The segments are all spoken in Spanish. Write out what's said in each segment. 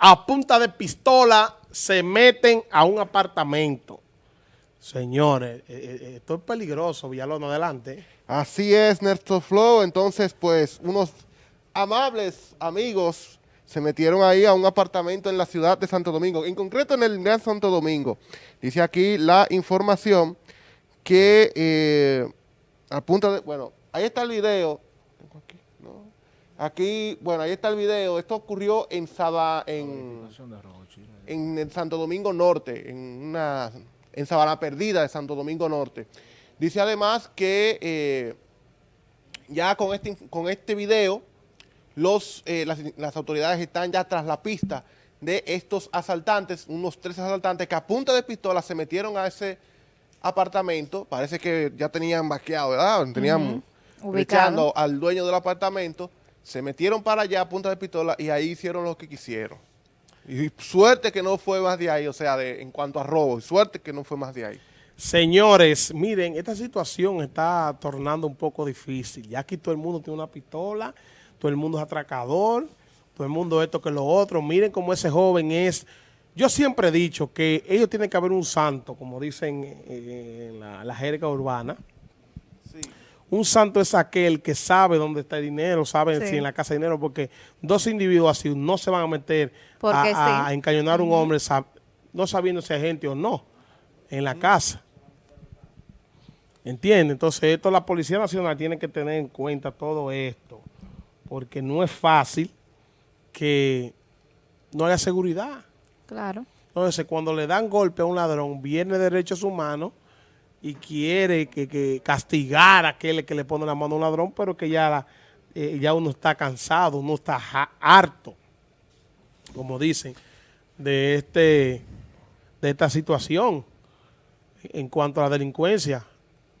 a punta de pistola se meten a un apartamento. Señores, eh, eh, eh, esto es peligroso, Villalón, adelante. Así es, Néstor Flow. Entonces, pues, unos amables amigos se metieron ahí a un apartamento en la ciudad de Santo Domingo, en concreto en el Gran Santo Domingo. Dice aquí la información que eh, a punta de, bueno, ahí está el video. Aquí, ¿no? aquí, bueno, ahí está el video. Esto ocurrió en Saba, en, en Santo Domingo Norte, en una en Sabana Perdida de Santo Domingo Norte. Dice además que eh, ya con este, con este video los, eh, las, las, autoridades están ya tras la pista de estos asaltantes, unos tres asaltantes que a punta de pistola se metieron a ese apartamento, parece que ya tenían vaqueado, ¿verdad? Tenían uh al dueño del apartamento, se metieron para allá a punta de pistola y ahí hicieron lo que quisieron. Y suerte que no fue más de ahí, o sea, de, en cuanto a robo, suerte que no fue más de ahí. Señores, miren, esta situación está tornando un poco difícil. Ya aquí todo el mundo tiene una pistola, todo el mundo es atracador, todo el mundo esto que lo otro. Miren cómo ese joven es. Yo siempre he dicho que ellos tienen que haber un santo, como dicen en la, la jerga urbana, un santo es aquel que sabe dónde está el dinero, sabe si en la casa hay dinero, porque dos individuos así no se van a meter a, encañonar a un hombre no sabiendo si hay gente o no en la casa. ¿Entiendes? Entonces, esto la Policía Nacional tiene que tener en cuenta todo esto, porque no es fácil que no haya seguridad. Claro. Entonces, cuando le dan golpe a un ladrón, viene derechos humanos y quiere que, castigar a aquel que le pone la mano a un ladrón, pero que ya, eh, ya uno está cansado, uno está harto, como dicen, de, este, de esta situación en cuanto a la delincuencia.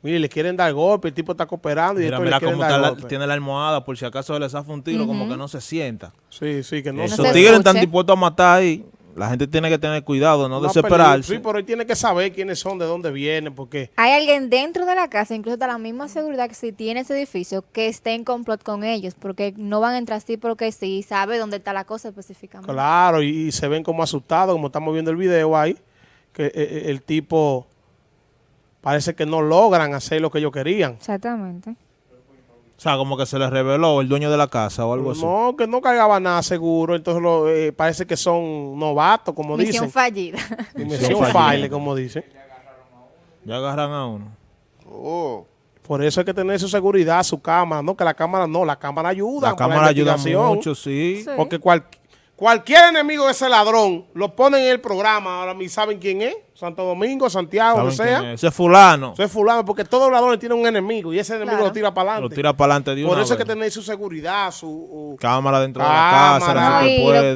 Mire, le quieren dar golpe, el tipo está cooperando y mira, mira cómo tiene la almohada por si acaso le zafa un tiro, como que no se sienta. Sí, sí, que no Esos tigres están dispuestos a matar ahí. La gente tiene que tener cuidado, no, desesperarse. Sí, pero él tiene que saber quiénes son, de dónde vienen, porque... Hay alguien dentro de la casa, incluso de la misma seguridad que si tiene ese edificio, que esté en complot con ellos, porque no van a entrar así porque sí, sabe dónde está la cosa específicamente. Claro, y, se ven como asustados, como estamos viendo el video ahí, que eh, eh, el tipo parece que no logran hacer lo que ellos querían. Exactamente. O sea, como que se les reveló el dueño de la casa o algo así. No, que no cargaba nada seguro. Entonces eh, parece que son novatos, como dicen. Misión fallida. Misión fallida, como dicen. Ya agarran a uno. Oh. Por eso hay que tener su seguridad, su cámara. No, que la cámara no, la cámara ayuda. La cámara ayuda mucho, sí. Porque cualquier Cualquier enemigo de ese ladrón lo ponen en el programa, ahora mismo. Saben quién es, Santo Domingo, Santiago, donde sea. Ese es fulano. Ese es fulano, porque todos los ladrones tienen un enemigo y ese enemigo lo tira para adelante. Lo tira para adelante de Por eso hay que tener su seguridad, su... cámara dentro de la casa,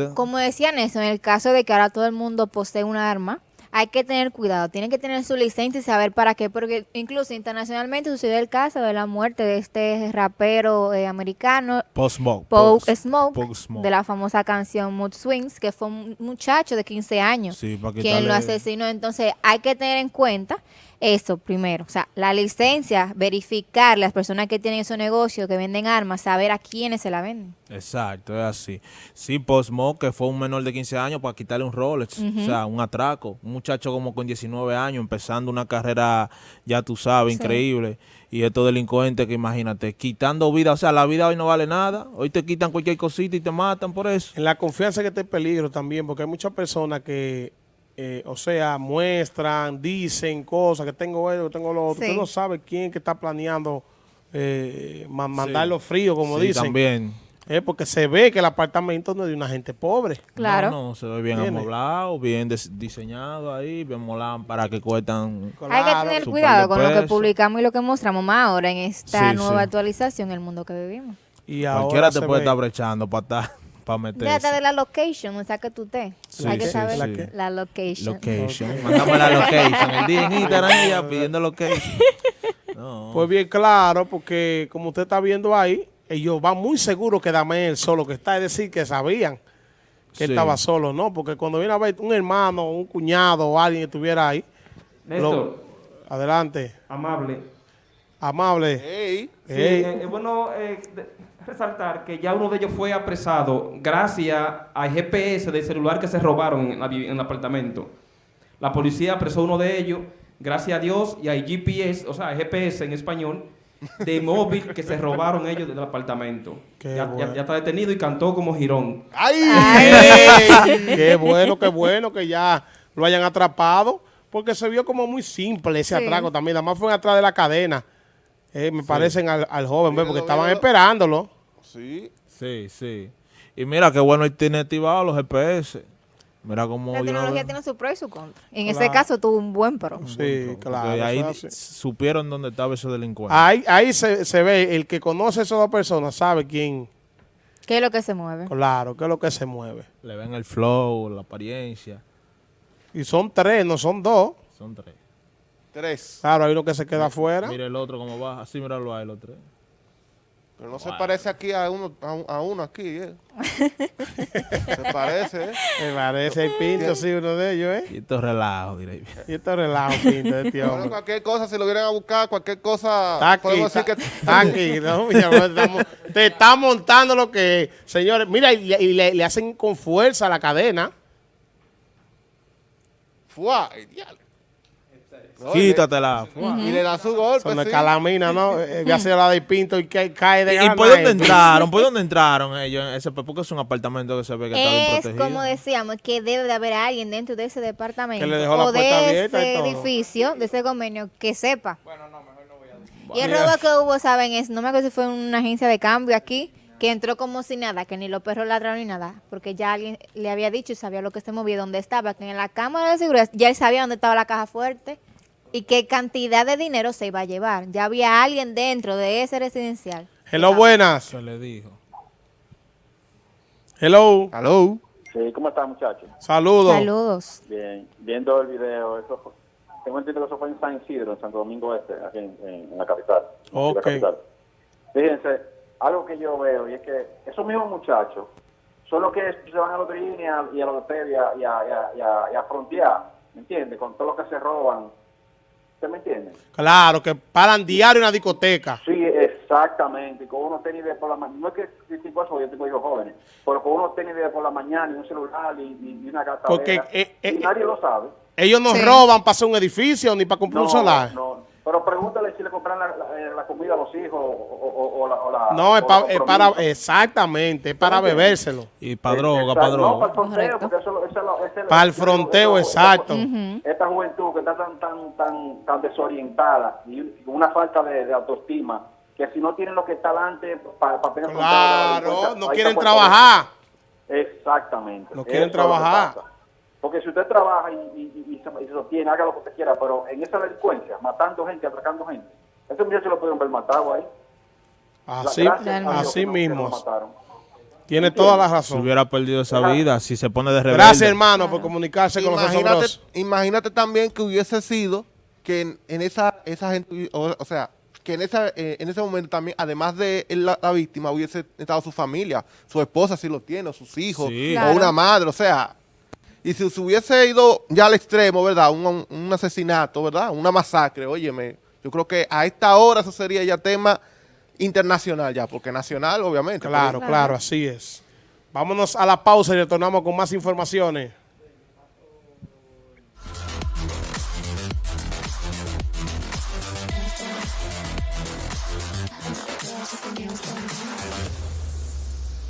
no, Como decían eso, en el caso de que ahora todo el mundo posee un arma, hay que tener cuidado, tienen que tener su licencia y saber para qué, porque incluso internacionalmente sucedió el caso de la muerte de este rapero eh, americano, Post Smoke, Smoke, de la famosa canción Mood Swings, que fue un muchacho de 15 años quien lo asesinó. Entonces hay que tener en cuenta eso primero, o sea, la licencia, verificar las personas que tienen esos negocios, que venden armas, saber a quiénes se la venden. Exacto, es así. Sí, Postmo, que fue un menor de 15 años para quitarle un Rolex, o sea, un atraco, un muchacho como con 19 años, empezando una carrera, ya tú sabes, increíble. Y estos delincuentes que imagínate, quitando vida, o sea, la vida hoy no vale nada, hoy te quitan cualquier cosita y te matan por eso. En la confianza que está en peligro también, porque hay muchas personas que eh, o sea, muestran, dicen cosas, que tengo esto, que tengo lo otro. Usted no sabe quién que está planeando eh, mandarlo frío, como sí, dicen. también. Eh, porque se ve que el apartamento no es de una gente pobre. Claro. No, no se ve bien amoblado, bien diseñado ahí, bien molado para que cuestan. Hay que tener cuidado con lo que publicamos y lo que mostramos más ahora en esta nueva actualización en el mundo que vivimos. Y Cualquiera te puede estar brechando para estar para meterse. de la location, o sea que tú estés. Hay que saber la, location. Location. Mandame la location. El día en Instagram pidiendo location. Pues bien claro, porque como usted está viendo ahí, ellos van muy seguros que dame el solo que está. Es decir, que sabían que estaba solo, ¿no? Porque cuando viene a ver un hermano, un cuñado o alguien que estuviera ahí. Néstor. adelante. Amable. Amable. Sí, eh, bueno, eh, resaltar que ya uno de ellos fue apresado gracias al GPS del celular que se robaron en, el apartamento. La policía apresó uno de ellos, gracias a Dios, y hay GPS, o sea, GPS en español, de móvil que se robaron ellos del apartamento. Ya, está detenido y cantó como girón. ¡Ay! ¡Qué bueno, qué bueno que ya lo hayan atrapado! Porque se vio como muy simple ese atraco también. Nada más fue atrás de la cadena. Eh, me parecen al, joven, porque estaban esperándolo. Sí. Sí, sí. Y mira qué bueno tiene activado los GPS. Mira cómo... La tecnología tiene su pro y su contra. En ese caso tuvo un buen pro. Sí, claro. ahí supieron dónde estaba ese delincuente. Ahí, ahí se, se, ve, el que conoce a esas dos personas sabe quién... ¿Qué es lo que se mueve? Claro, qué es lo que se mueve. Le ven el flow, la apariencia. Y son tres, no son dos. Son tres. Tres. Claro, hay uno que se queda afuera. Mira el otro cómo va, así míralo ahí los tres. Pero no se parece aquí a uno, a, uno aquí, ¿eh? se parece, ¿eh? Se parece el Pinto, sí, uno de ellos, ¿eh? Y esto relajo, diré. Y esto relajo, Pinto, este hombre. cualquier cosa, si lo vienen a buscar, cualquier cosa... Está aquí, está, que... está aquí, ¿no? te está montando lo que Señores, mira, y, le, le, hacen con fuerza la cadena. ¡Fua! Quítatela. Y le da su golpe. Son sí. calamina, ¿no? Eh, ya se la de pinto y cae de ¿Y, por dónde entraron? ¿Por dónde entraron ellos? Ese, porque es un apartamento que se ve que está bien protegido. Es como decíamos, que debe de haber alguien dentro de ese departamento. o de ese edificio, de ese convenio, que sepa. Bueno, no, mejor no voy a decir. Y el robo que hubo, ¿saben? Es, no me acuerdo si fue una agencia de cambio aquí, que entró como si nada, que ni los perros ladraron ni nada, porque ya alguien le había dicho y sabía lo que se movía, dónde estaba, que en la cámara de seguridad ya él sabía dónde estaba la caja fuerte y qué cantidad de dinero se iba a llevar. Ya había alguien dentro de ese residencial. Hello, buenas. Se le dijo. Hello. Hello. Sí, ¿cómo están, muchachos? Saludos. Saludos. Bien, viendo el video, eso tengo entendido que eso fue en San Isidro, en Santo Domingo Este, aquí en, la capital. Ok. Fíjense, algo que yo veo y es que esos mismos muchachos son los que se van a los y a, y a los y a, y a, y a, y a frontear, ¿me entiendes? Con todo lo que se roban me entiende? Claro, que paran diario en la discoteca. Sí, exactamente. Con uno tiene idea por la mañana, no es que tipo eso, yo tengo hijos jóvenes, pero con uno tiene idea por la mañana y un celular y, una gata. Porque eh, eh, nadie lo sabe. Ellos no roban para hacer un edificio ni para comprar un solar. No, pero pregúntale si le compran la, la, eh, comida a los hijos o, la, No, es, para, exactamente, es para bebérselo. Y para droga, para droga. No, para el fronteo, porque eso, eso, eso, Para el fronteo, exacto. Esta juventud que está tan, tan, tan, tan desorientada y una falta de, autoestima, que si no tienen lo que está delante para, para tener Claro, no quieren trabajar. Exactamente. No quieren trabajar. Porque si usted trabaja y, se, sostiene, haga lo que usted quiera, pero en esa delincuencia, matando gente, atracando gente, ese muchacho lo pudieron ver matado ahí. Así, así mismo. Tiene toda la razón. Si hubiera perdido esa vida, si se pone de rebelde. Gracias, hermano, por comunicarse con nosotros. Imagínate también que hubiese sido que en, esa, esa gente, o, sea, que en, esa, eh, en ese momento también, además de la, víctima, hubiese estado su familia, su esposa si lo tiene, o sus hijos, o una madre, o sea, y si se hubiese ido ya al extremo, ¿verdad? Un, asesinato, ¿verdad? Una masacre, óyeme. Yo creo que a esta hora eso sería ya tema internacional ya, porque nacional, obviamente. Claro, claro, así es. Vámonos a la pausa y retornamos con más informaciones.